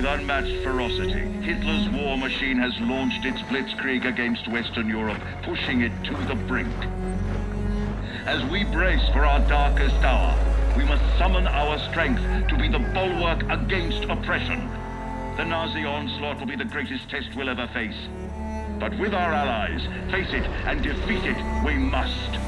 with unmatched ferocity. Hitler's war machine has launched its blitzkrieg against Western Europe, pushing it to the brink. As we brace for our darkest hour, we must summon our strength to be the bulwark against oppression. The Nazi onslaught will be the greatest test we'll ever face. But with our allies, face it and defeat it we must.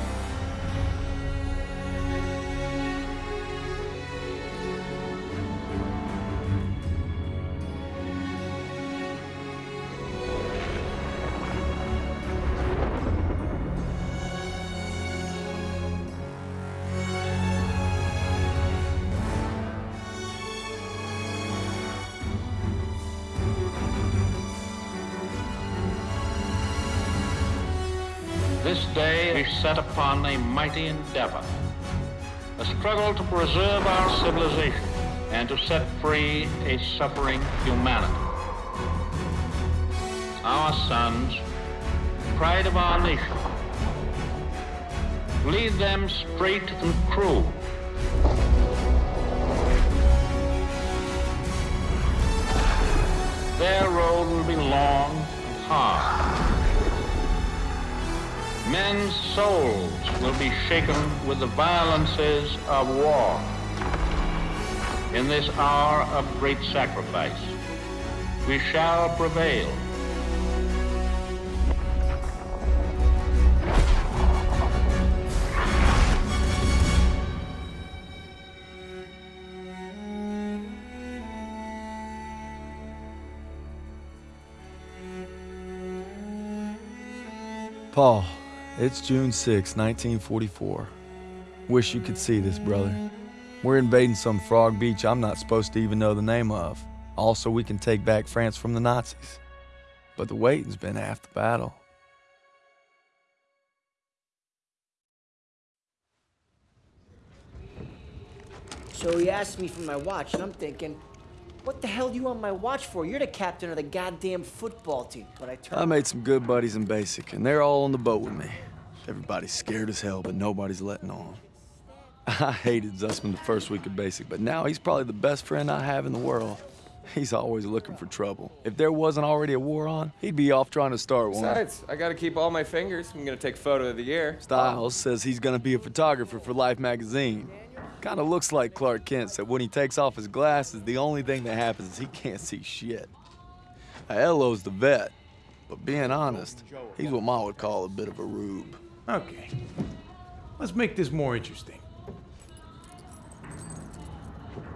This day we set upon a mighty endeavor, a struggle to preserve our civilization and to set free a suffering humanity. Our sons, pride of our nation, lead them straight and true. Their road will be long and hard. Men's souls will be shaken with the violences of war. In this hour of great sacrifice, we shall prevail. Paul, it's June 6, 1944. Wish you could see this, brother. We're invading some frog beach I'm not supposed to even know the name of. Also, we can take back France from the Nazis. But the waiting's been half the battle. So he asked me for my watch, and I'm thinking, what the hell do you on my watch for? You're the captain of the goddamn football team. But I turned. I made some good buddies in basic, and they're all on the boat with me. Everybody's scared as hell, but nobody's letting on. I hated Zussman the first week of basic, but now he's probably the best friend I have in the world. He's always looking for trouble. If there wasn't already a war on, he'd be off trying to start one. Besides, I gotta keep all my fingers. I'm gonna take photo of the year. Stiles says he's gonna be a photographer for Life magazine. Kinda looks like Clark Kent said when he takes off his glasses, the only thing that happens is he can't see shit. Aiello's the vet, but being honest, he's what Ma would call a bit of a rube. Okay. Let's make this more interesting.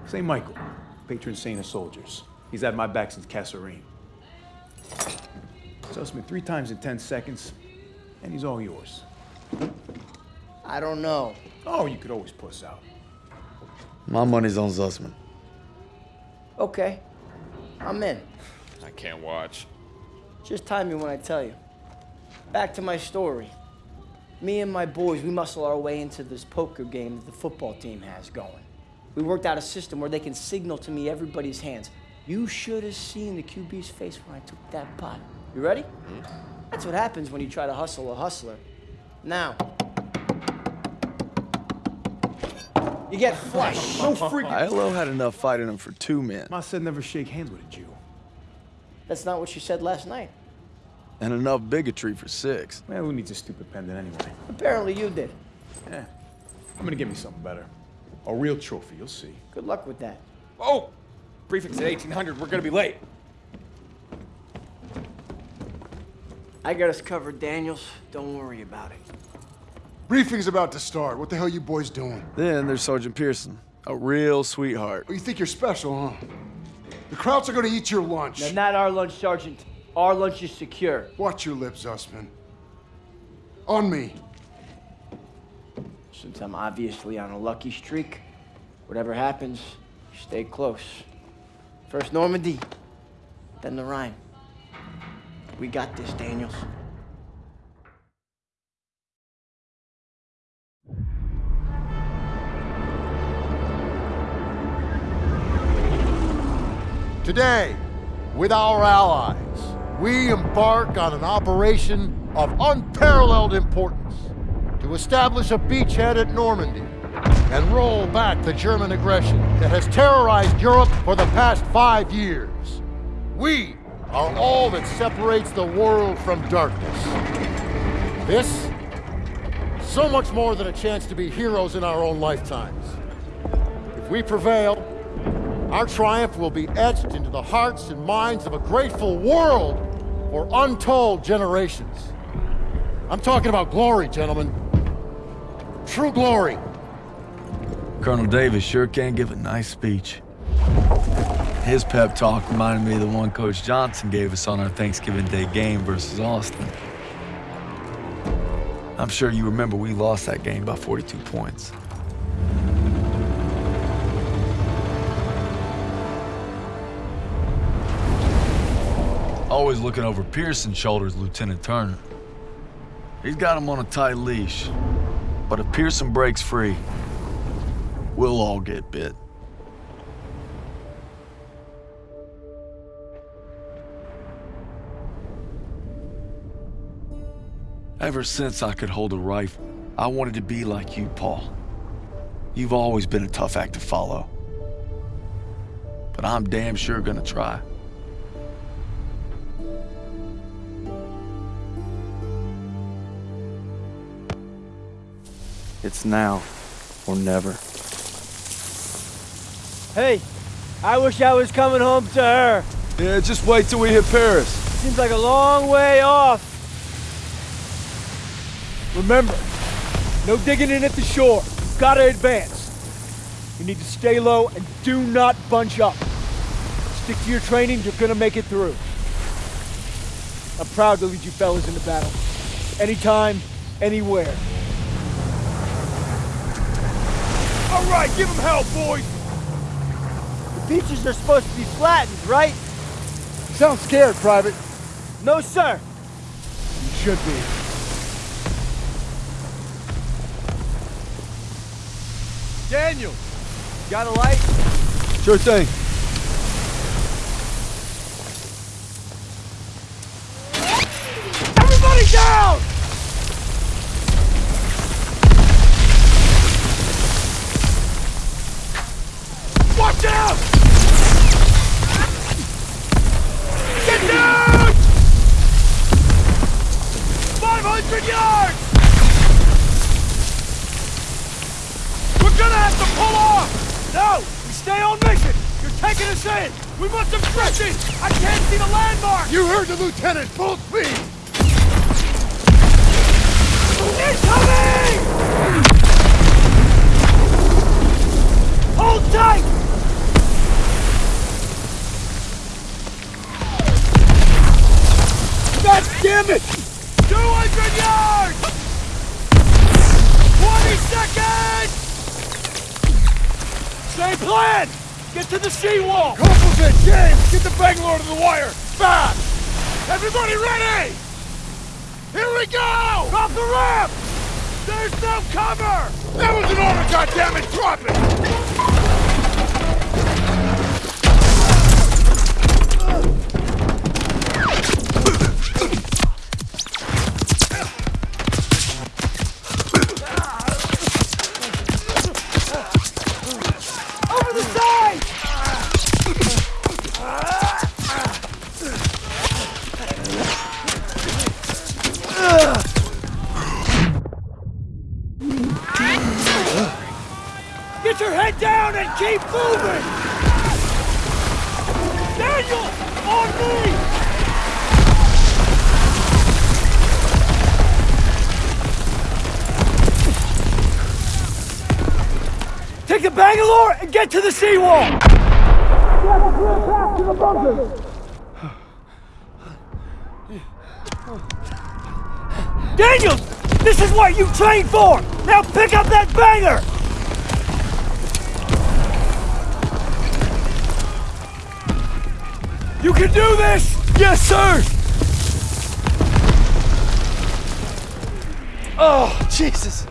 St. Michael, patron saint of soldiers. He's had my back since Kasserine. me three times in 10 seconds, and he's all yours. I don't know. Oh, you could always puss out. My money's on Zussman. Okay. I'm in. I can't watch. Just time me when I tell you. Back to my story. Me and my boys, we muscle our way into this poker game that the football team has going. We worked out a system where they can signal to me everybody's hands. You should have seen the QB's face when I took that pot. You ready? Hmm? That's what happens when you try to hustle a hustler. Now, you get flushed. So freaking. Aiello had enough fight in him for two men, Ma said never shake hands with a Jew. That's not what you said last night. and enough bigotry for six. Man, who needs a stupid pendant anyway? Apparently you did. Yeah. I'm gonna get me something better. A real trophy, you'll see. Good luck with that. Oh! Prefix at 1800. We're gonna be late. I got us covered, Daniels. Don't worry about it. Briefing's about to start. What the hell you boys doing? Then there's Sergeant Pierson, a real sweetheart. Oh, you think you're special, huh? The Krauts are gonna eat your lunch. Now, not our lunch, Sergeant. Our lunch is secure. Watch your lips, Zussman. On me. Since I'm obviously on a lucky streak, whatever happens, stay close. First Normandy, then the Rhine. We got this, Daniels. Today, with our allies, we embark on an operation of unparalleled importance to establish a beachhead at Normandy and roll back the German aggression that has terrorized Europe for the past five years. We are all that separates the world from darkness. This, is so much more than a chance to be heroes in our own lifetimes. If we prevail, our triumph will be etched into the hearts and minds of a grateful world for untold generations. I'm talking about glory, gentlemen. True glory. Colonel Davis sure can give a nice speech. His pep talk reminded me of the one Coach Johnson gave us on our Thanksgiving Day game versus Austin. I'm sure you remember we lost that game by 42 points. Always looking over Pierson's shoulders, Lieutenant Turner. He's got him on a tight leash. But if Pierson breaks free, we'll all get bit. Ever since I could hold a rifle, I wanted to be like you, Paul. You've always been a tough act to follow. But I'm damn sure gonna try. It's now or never. Hey, I wish I was coming home to her. Yeah, just wait till we hit Paris. Seems like a long way off. Remember, no digging in at the shore. You've got to advance. You need to stay low and do not bunch up. Stick to your training, you're gonna make it through. I'm proud to lead you fellas into battle. Anytime, anywhere. All right, give him hell, boys! The beaches are supposed to be flattened, right? Sound scared, Private. No, sir. You should be. Daniel, got a light? Sure thing. Damn it! 200 yards! 20 seconds! Same plan! Get to the seawall! Composite, James! Get the Bangalore to the wire! Fast! Everybody ready! Here we go! Drop the ramp! There's no cover! That was an order, goddammit! Drop it! Get your head down and keep moving! Daniel! On me! Take the Bangalore and get to the seawall! Grab a clear path to the bunkers! Daniels! This is what you trained for! Now pick up that banger! You can do this! Yes, sir! Oh, Jesus.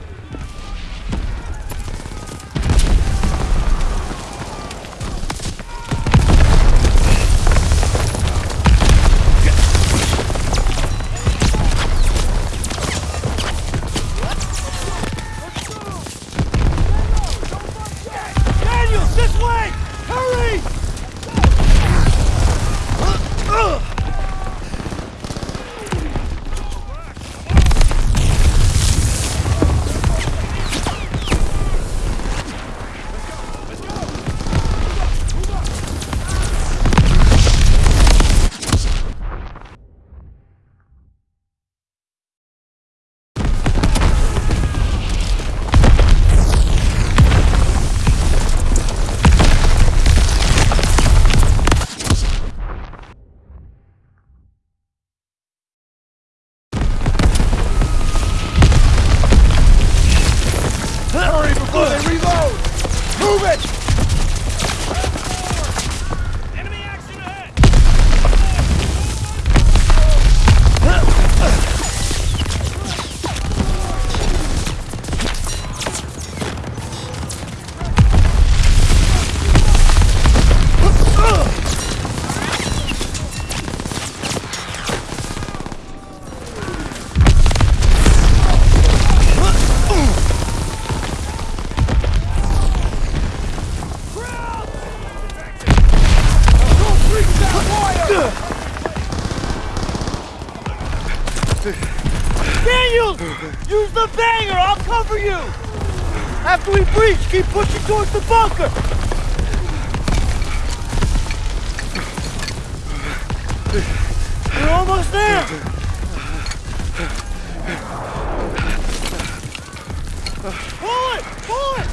It! Pull it!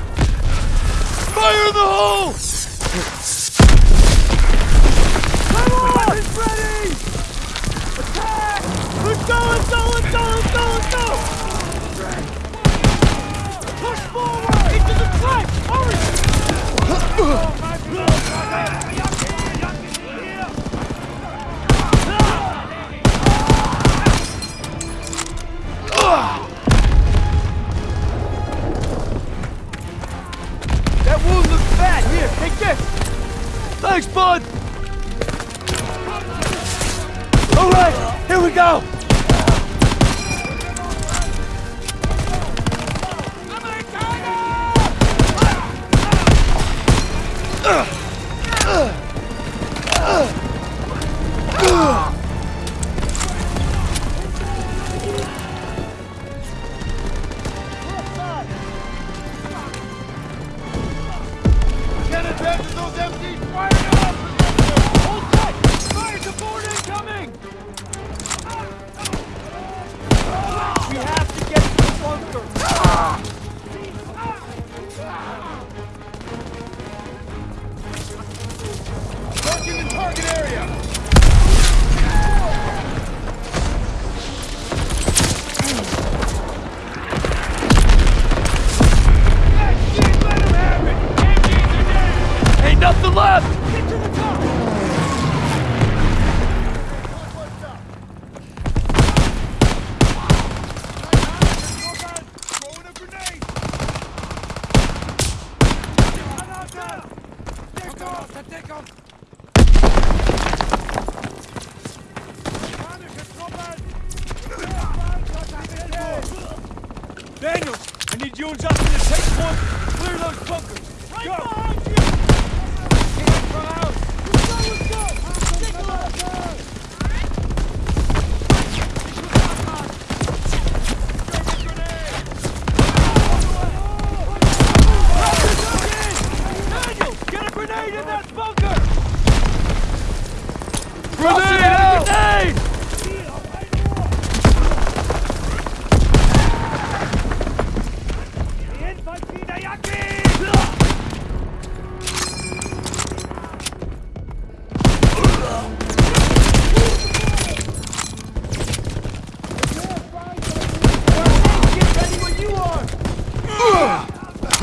Fire in the hole! Come on! It's ready! Attack! Let's go, let's go, let's go, let's go, let's go! Push forward! Into the trench! Hurry! Thanks, bud. All right, here we go. Daniels, I need you and Justin to take point and clear those bunkers. Go!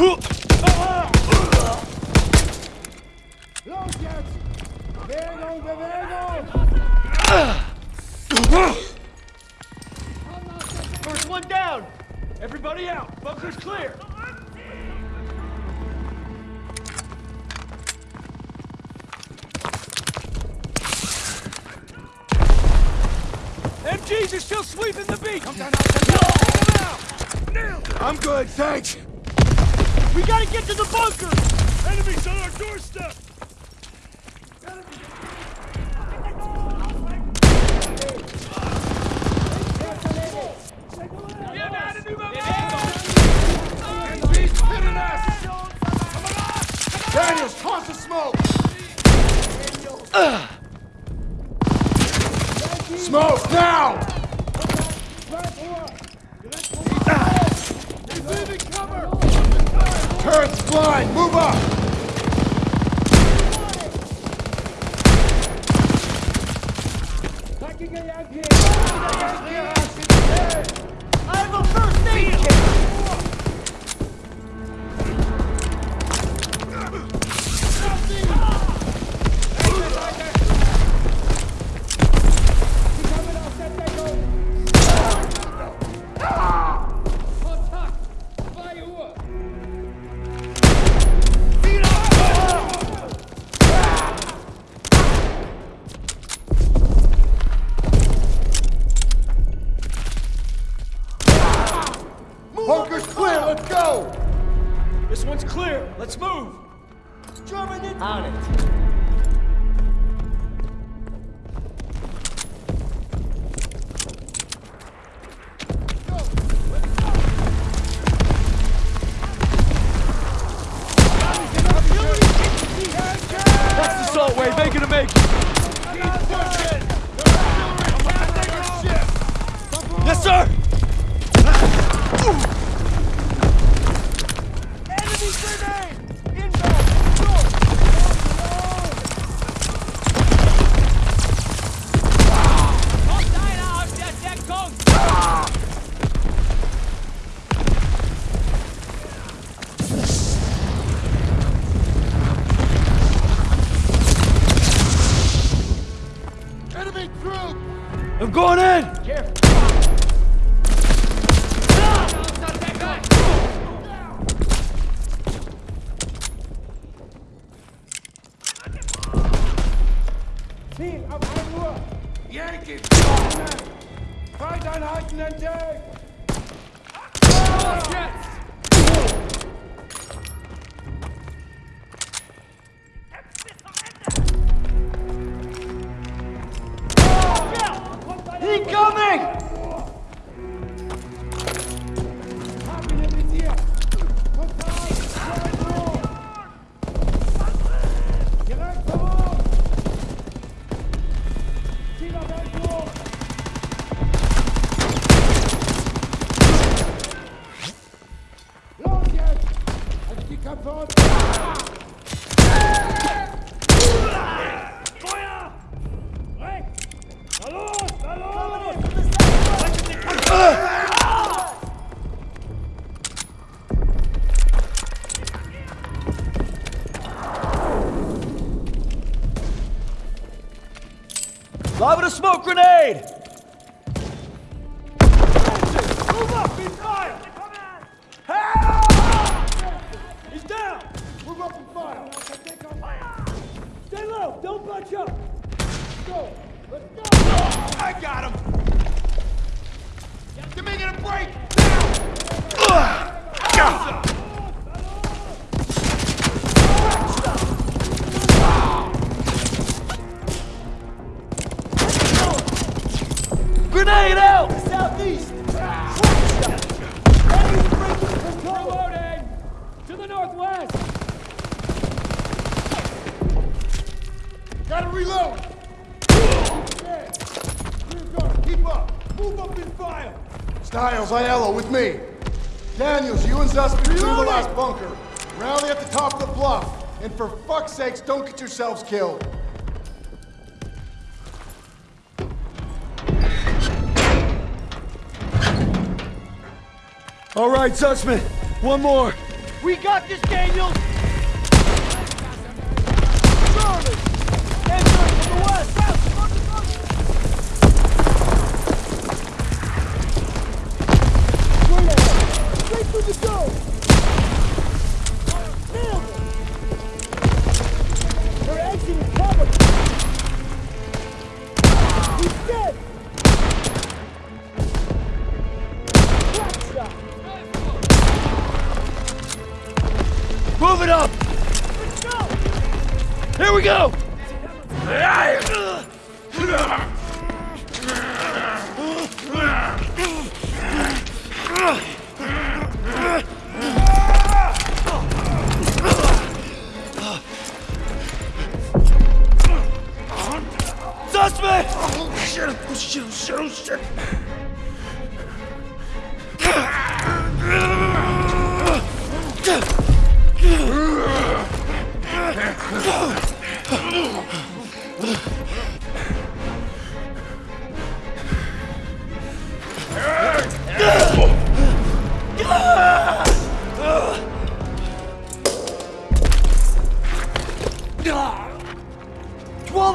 Huh! Smoke, now! Turret's blind, move up! I have a first aid kit! On it. A smoke grenade! Gotta reload! Keep up! Move up and fire! Stiles, Aiello, with me. Daniels, you and Zussman clear the last bunker. Rally at the top of the bluff. And for fuck's sakes, don't get yourselves killed. All right, Zussman. One more. We got this, Daniels! Here we go! Suspect! Oh shit! Oh shit! Oh shit! Oh shit!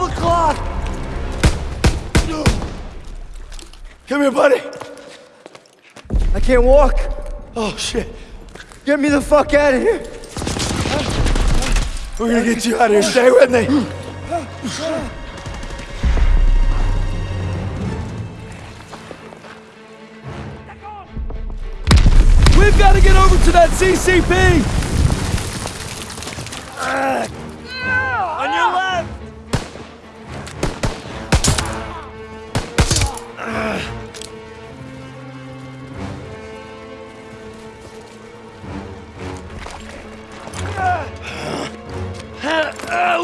O'clock! Come here, buddy. I can't walk. Oh shit! Get me the fuck out of here. We're gonna get you out of here. Stay with me. We've got to get over to that CCP.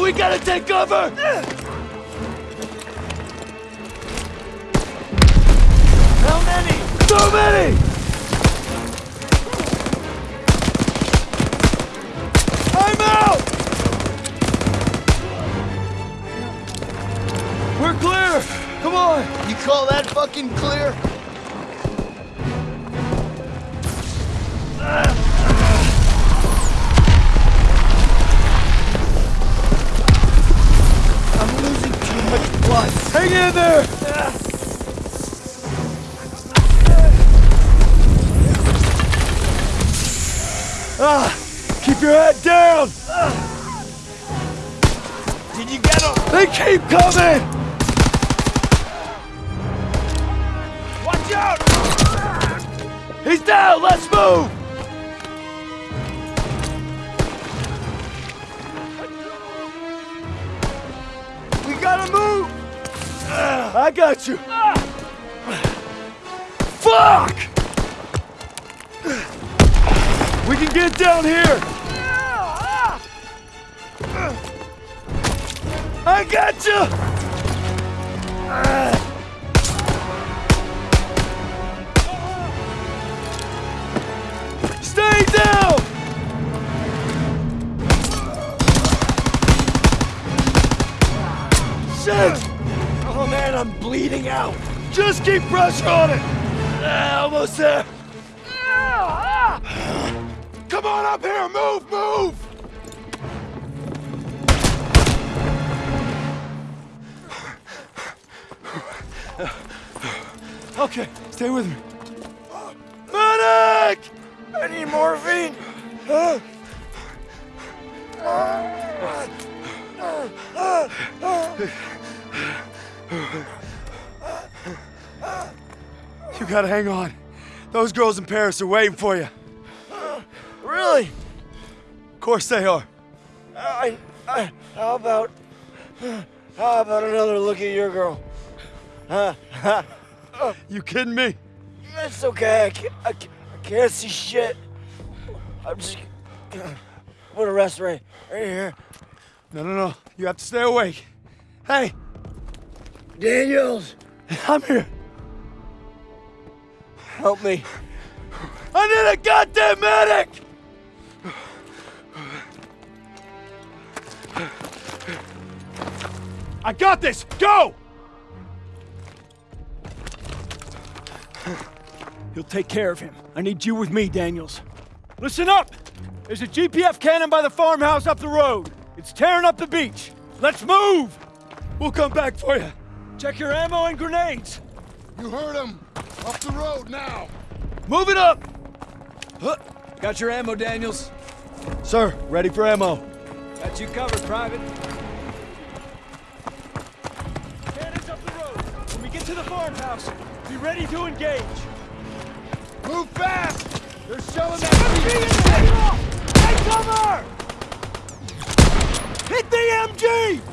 we gotta take cover! How many? So many! I'm out! We're clear! Come on! You call that fucking clear? Ah, keep your head down! Did you get him? They keep coming! Watch out! He's down! Let's move! I got you! Fuck! We can get down here! I got you! Stay Out. Just keep pressure on it! Ah, almost there! Come on up here, move, move! Okay, stay with me. Medic! I need morphine. You gotta hang on. Those girls in Paris are waiting for you. Really? Of course they are. I, I, how about, how about another look at your girl? Huh? You kidding me? It's okay. I can't, I can't, I can't see shit. I'm just gonna rest right, right here. No, no, no. You have to stay awake. Hey, Daniels, I'm here. Help me. I need a goddamn medic! I got this! Go! You'll take care of him. I need you with me, Daniels. Listen up! There's a GPF cannon by the farmhouse up the road. It's tearing up the beach. Let's move! We'll come back for you. Check your ammo and grenades. You heard him. Off the road now. Move it up! Huh. Got your ammo, Daniels? Sir, ready for ammo. Got you covered, Private. Cannons up the road. When we get to the farmhouse, be ready to engage. Move fast. They're shelling Hey, that. cover! Hit the MG!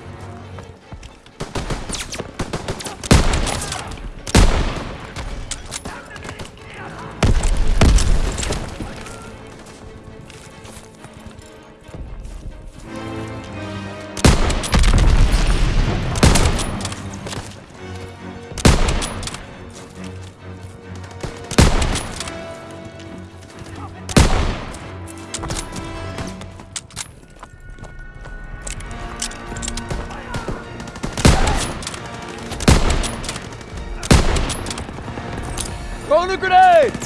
A grenade!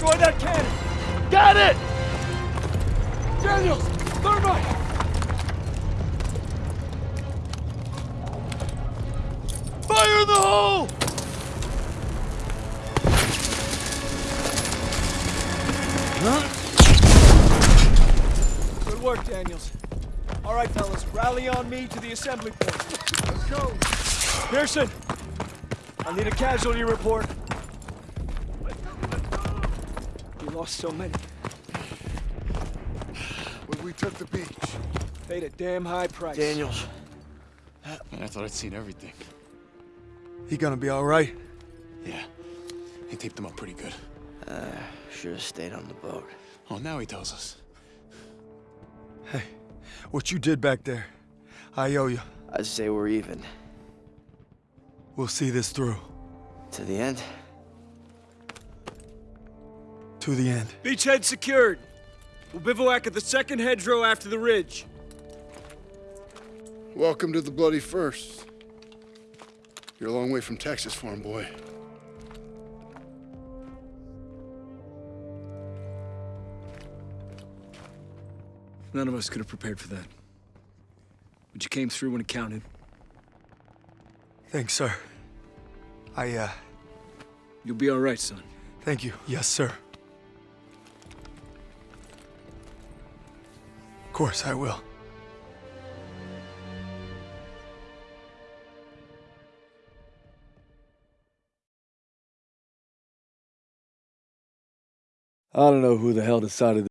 Got that cannon! Got it! Daniels, thermite! Fire in the hole! Good work, Daniels. All right, fellas, rally on me to the assembly point. Let's go. Pierson, I need a casualty report. You lost so many. When we took the beach. Paid a damn high price. Daniels, Man, I thought I'd seen everything. he gonna be all right? Yeah. He taped them up pretty good. Uh, Should have stayed on the boat. Oh, now he tells us. Hey, what you did back there, I owe you. I'd say we're even. We'll see this through. To the end? To the end. Beachhead secured. We'll bivouac at the second hedgerow after the ridge. Welcome to the Bloody First. You're a long way from Texas, farm boy. None of us could have prepared for that. But you came through when it counted. Thanks, sir. I, uh, You'll be all right, son. thank you. Yes, sir. Course, I will. I don't know who the hell decided